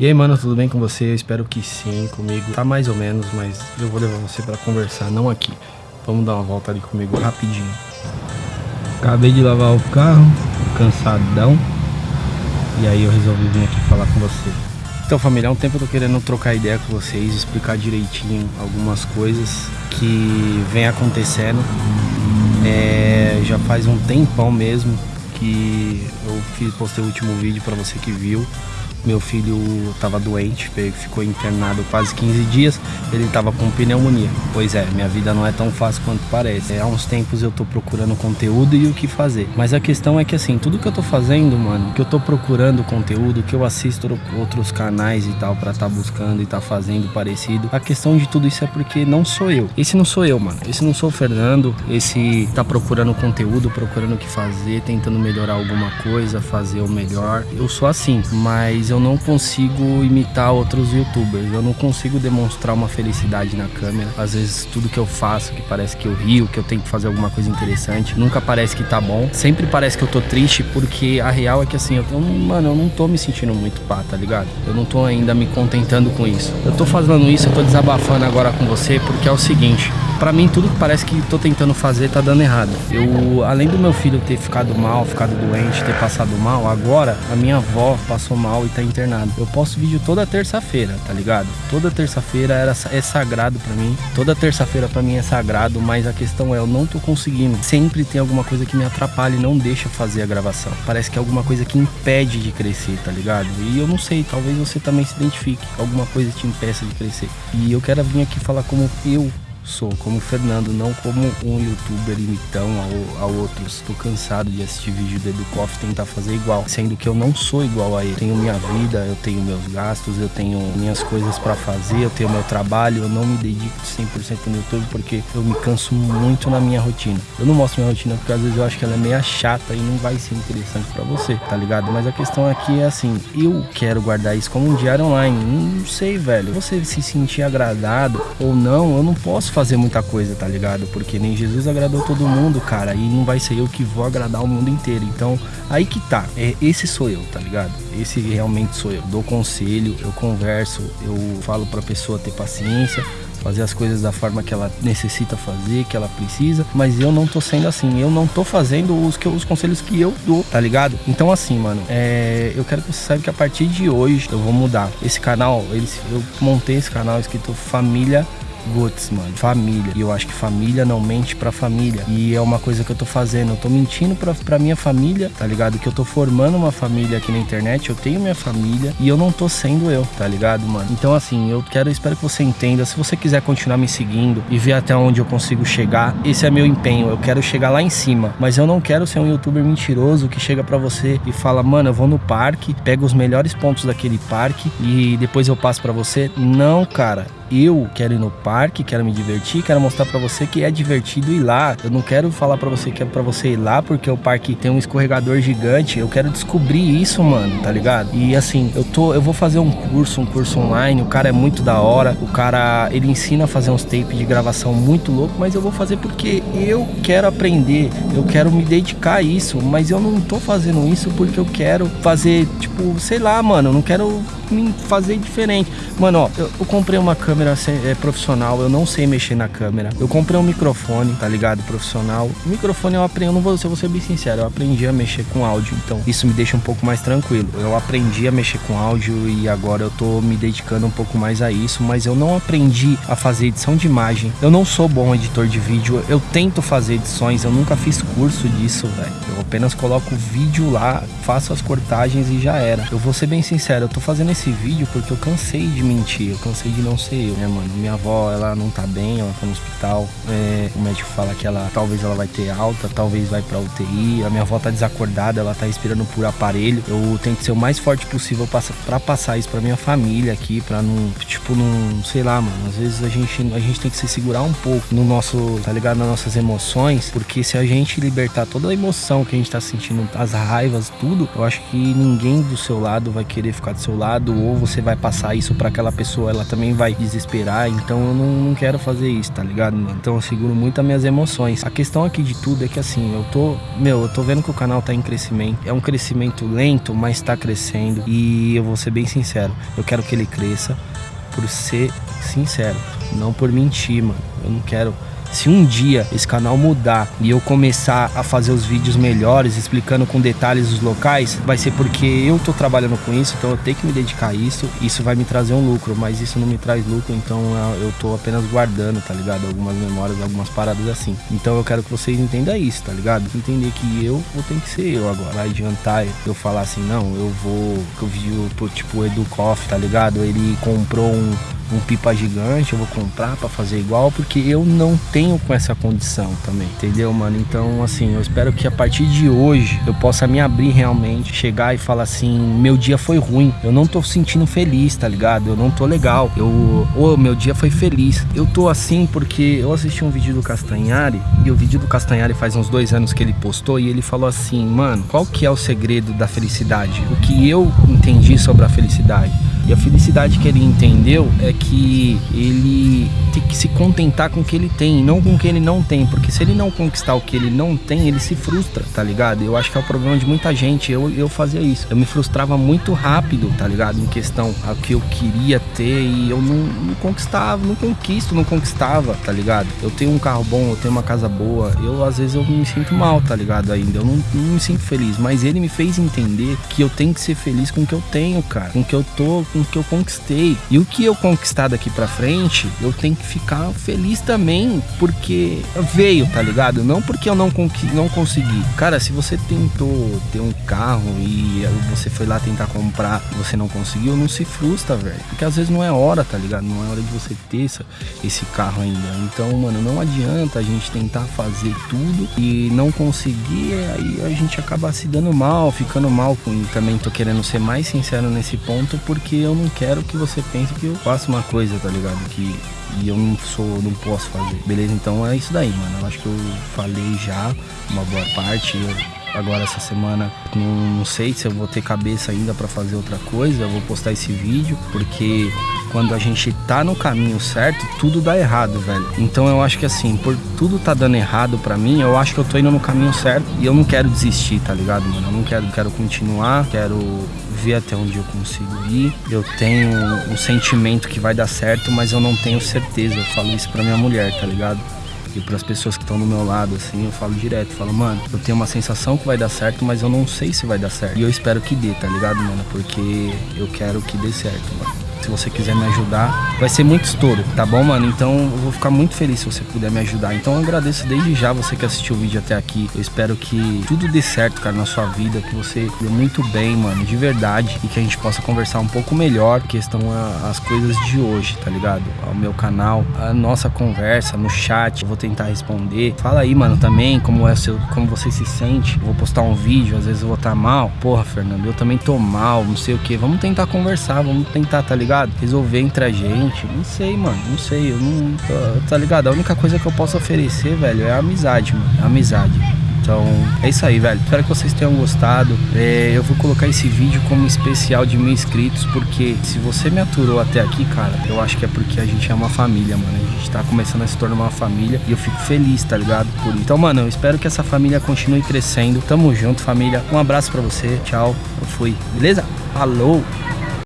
E aí, mano, tudo bem com você? Eu espero que sim, comigo. Tá mais ou menos, mas eu vou levar você pra conversar, não aqui. Vamos dar uma volta ali comigo rapidinho. Acabei de lavar o carro, cansadão. E aí eu resolvi vir aqui falar com você. Então, família, há um tempo eu tô querendo trocar ideia com vocês, explicar direitinho algumas coisas que vem acontecendo. É, já faz um tempão mesmo que eu fiz, postei o último vídeo para você que viu. Meu filho estava doente, ficou internado quase 15 dias, ele estava com pneumonia. Pois é, minha vida não é tão fácil quanto parece. É, há uns tempos eu tô procurando conteúdo e o que fazer. Mas a questão é que assim, tudo que eu tô fazendo, mano, que eu tô procurando conteúdo, que eu assisto outros canais e tal para estar tá buscando e tá fazendo parecido, a questão de tudo isso é porque não sou eu. Esse não sou eu, mano. Esse não sou o Fernando, esse tá procurando conteúdo, procurando o que fazer, tentando melhorar alguma coisa, fazer o melhor. Eu sou assim, mas não consigo imitar outros youtubers, eu não consigo demonstrar uma felicidade na câmera. Às vezes tudo que eu faço, que parece que eu rio, que eu tenho que fazer alguma coisa interessante, nunca parece que tá bom. Sempre parece que eu tô triste, porque a real é que assim, eu, mano, eu não tô me sentindo muito pá, tá ligado? Eu não tô ainda me contentando com isso. Eu tô fazendo isso, eu tô desabafando agora com você, porque é o seguinte, Pra mim, tudo que parece que tô tentando fazer tá dando errado. Eu, além do meu filho ter ficado mal, ficado doente, ter passado mal, agora a minha avó passou mal e tá internada. Eu posto vídeo toda terça-feira, tá ligado? Toda terça-feira era, é sagrado pra mim. Toda terça-feira pra mim é sagrado, mas a questão é, eu não tô conseguindo. Sempre tem alguma coisa que me atrapalha e não deixa fazer a gravação. Parece que é alguma coisa que impede de crescer, tá ligado? E eu não sei, talvez você também se identifique. Alguma coisa te impeça de crescer. E eu quero vir aqui falar como eu sou, como Fernando, não como um youtuber imitão ao, ao outros. Estou cansado de assistir vídeo do Educoff e tentar fazer igual, sendo que eu não sou igual a ele. Tenho minha vida, eu tenho meus gastos, eu tenho minhas coisas para fazer, eu tenho meu trabalho, eu não me dedico 100% no YouTube porque eu me canso muito na minha rotina. Eu não mostro minha rotina porque às vezes eu acho que ela é meio chata e não vai ser interessante para você, tá ligado? Mas a questão aqui é assim, eu quero guardar isso como um diário online. Não sei, velho. Você se sentir agradado ou não, eu não posso fazer muita coisa, tá ligado? Porque nem Jesus agradou todo mundo, cara, e não vai ser eu que vou agradar o mundo inteiro. Então, aí que tá. É, esse sou eu, tá ligado? Esse realmente sou eu. Dou conselho, eu converso, eu falo pra pessoa ter paciência, fazer as coisas da forma que ela necessita fazer, que ela precisa, mas eu não tô sendo assim, eu não tô fazendo os, que, os conselhos que eu dou, tá ligado? Então assim, mano, é, eu quero que você saiba que a partir de hoje eu vou mudar. Esse canal, eles, eu montei esse canal escrito Família Guts, mano. Família. E eu acho que família não mente pra família. E é uma coisa que eu tô fazendo. Eu tô mentindo pra, pra minha família, tá ligado? Que eu tô formando uma família aqui na internet. Eu tenho minha família e eu não tô sendo eu, tá ligado, mano? Então, assim, eu quero, espero que você entenda. Se você quiser continuar me seguindo e ver até onde eu consigo chegar, esse é meu empenho. Eu quero chegar lá em cima. Mas eu não quero ser um youtuber mentiroso que chega pra você e fala, mano, eu vou no parque, pego os melhores pontos daquele parque e depois eu passo pra você. Não, cara eu quero ir no parque, quero me divertir, quero mostrar para você que é divertido ir lá. Eu não quero falar para você que é para você ir lá porque o parque tem um escorregador gigante. Eu quero descobrir isso, mano, tá ligado? E assim, eu tô, eu vou fazer um curso, um curso online. O cara é muito da hora. O cara, ele ensina a fazer uns tapes de gravação muito louco, mas eu vou fazer porque eu quero aprender. Eu quero me dedicar a isso, mas eu não tô fazendo isso porque eu quero fazer, tipo, sei lá, mano, eu não quero me fazer diferente. Mano, ó, eu, eu comprei uma câmera é, profissional, eu não sei mexer na câmera. Eu comprei um microfone, tá ligado? Profissional. O microfone eu aprendi, eu não vou, eu vou ser bem sincero, eu aprendi a mexer com áudio, então isso me deixa um pouco mais tranquilo. Eu aprendi a mexer com áudio e agora eu tô me dedicando um pouco mais a isso, mas eu não aprendi a fazer edição de imagem. Eu não sou bom editor de vídeo, eu tento fazer edições, eu nunca fiz curso disso, velho. Eu apenas coloco o vídeo lá, faço as cortagens e já era. Eu vou ser bem sincero, eu tô fazendo esse vídeo porque eu cansei de mentir, eu cansei de não ser eu, né, mano? Minha avó, ela não tá bem, ela tá no hospital. É, o médico fala que ela talvez ela vai ter alta, talvez vai pra UTI. A minha avó tá desacordada, ela tá respirando por aparelho. Eu tento ser o mais forte possível pra passar isso pra minha família aqui, pra não, tipo, não, sei lá, mano. Às vezes a gente, a gente tem que se segurar um pouco no nosso, tá ligado? Nas nossas emoções, porque se a gente libertar toda a emoção que a gente tá sentindo, as raivas, tudo, eu acho que ninguém do seu lado vai querer ficar do seu lado ou você vai passar isso para aquela pessoa, ela também vai dizer desesperar, então eu não, não quero fazer isso, tá ligado, mano? Então eu seguro muito as minhas emoções. A questão aqui de tudo é que assim, eu tô, meu, eu tô vendo que o canal tá em crescimento. É um crescimento lento, mas tá crescendo. E eu vou ser bem sincero, eu quero que ele cresça por ser sincero, não por mentir, mano. Eu não quero se um dia esse canal mudar e eu começar a fazer os vídeos melhores, explicando com detalhes os locais, vai ser porque eu tô trabalhando com isso, então eu tenho que me dedicar a isso. Isso vai me trazer um lucro, mas isso não me traz lucro, então eu tô apenas guardando, tá ligado? Algumas memórias, algumas paradas assim. Então eu quero que vocês entendam isso, tá ligado? Entender que eu vou ter que ser eu agora. Vai adiantar eu falar assim, não, eu vou. Que eu vi tipo o Edu Koff, tá ligado? Ele comprou um, um pipa gigante, eu vou comprar para fazer igual, porque eu não tenho com essa condição também, entendeu, mano? Então, assim, eu espero que a partir de hoje eu possa me abrir realmente, chegar e falar assim, meu dia foi ruim, eu não tô sentindo feliz, tá ligado? Eu não tô legal, eu, oh, meu dia foi feliz. Eu tô assim porque eu assisti um vídeo do Castanhari, e o vídeo do Castanhari faz uns dois anos que ele postou, e ele falou assim, mano, qual que é o segredo da felicidade? O que eu entendi sobre a felicidade? E a felicidade que ele entendeu é que ele tem que se contentar com o que ele tem, não com o que ele não tem, porque se ele não conquistar o que ele não tem, ele se frustra, tá ligado? Eu acho que é o problema de muita gente. Eu, eu fazia isso. Eu me frustrava muito rápido, tá ligado? Em questão ao que eu queria ter e eu não, não conquistava, não conquisto, não conquistava, tá ligado? Eu tenho um carro bom, eu tenho uma casa boa, eu às vezes eu me sinto mal, tá ligado? Ainda eu não, não me sinto feliz, mas ele me fez entender que eu tenho que ser feliz com o que eu tenho, cara, com o que eu tô, com o que eu conquistei. E o que eu conquistar daqui pra frente, eu tenho que ficar feliz também, porque veio, tá ligado? Não porque eu não, não consegui. Cara, se você tentou ter um carro e você foi lá tentar comprar você não conseguiu, não se frustra, velho. Porque às vezes não é hora, tá ligado? Não é hora de você ter essa, esse carro ainda. Então, mano, não adianta a gente tentar fazer tudo e não conseguir, aí a gente acaba se dando mal, ficando mal com. Também tô querendo ser mais sincero nesse ponto, porque eu não quero que você pense que eu faço uma coisa, tá ligado? Que e eu não sou, não posso fazer. Beleza? Então é isso daí, mano. Eu acho que eu falei já uma boa parte. Eu, agora essa semana não, não, sei se eu vou ter cabeça ainda para fazer outra coisa. Eu vou postar esse vídeo porque quando a gente tá no caminho certo, tudo dá errado, velho. Então eu acho que assim, por tudo tá dando errado para mim, eu acho que eu tô indo no caminho certo e eu não quero desistir, tá ligado, mano? Eu não quero, quero continuar, quero ver até onde eu consigo ir. Eu tenho um sentimento que vai dar certo, mas eu não tenho certeza. Eu falo isso pra minha mulher, tá ligado? E para as pessoas que estão do meu lado, assim, eu falo direto, falo, mano, eu tenho uma sensação que vai dar certo, mas eu não sei se vai dar certo. E eu espero que dê, tá ligado, mano? Porque eu quero que dê certo, mano. Se você quiser me ajudar, vai ser muito estouro, tá bom, mano? Então eu vou ficar muito feliz se você puder me ajudar. Então eu agradeço desde já você que assistiu o vídeo até aqui. Eu espero que tudo dê certo, cara, na sua vida, que você dê muito bem, mano, de verdade, e que a gente possa conversar um pouco melhor questão as coisas de hoje, tá ligado? O meu canal, a nossa conversa no chat, eu vou tentar responder. Fala aí, mano, também como é seu, como você se sente. Eu vou postar um vídeo, às vezes eu vou estar tá mal. Porra, Fernando, eu também tô mal, não sei o que. Vamos tentar conversar, vamos tentar, tá ligado? Ligado? Resolver entre a gente. Não sei, mano. Não sei. Eu não. Tá ligado? A única coisa que eu posso oferecer, velho, é a amizade, mano. A amizade. Então é isso aí, velho. Espero que vocês tenham gostado. É, eu vou colocar esse vídeo como especial de mil inscritos, porque se você me aturou até aqui, cara, eu acho que é porque a gente é uma família, mano. A gente tá começando a se tornar uma família e eu fico feliz, tá ligado? Por. Então, mano, eu espero que essa família continue crescendo. Tamo junto, família. Um abraço pra você. Tchau. Eu fui. Beleza? Falou!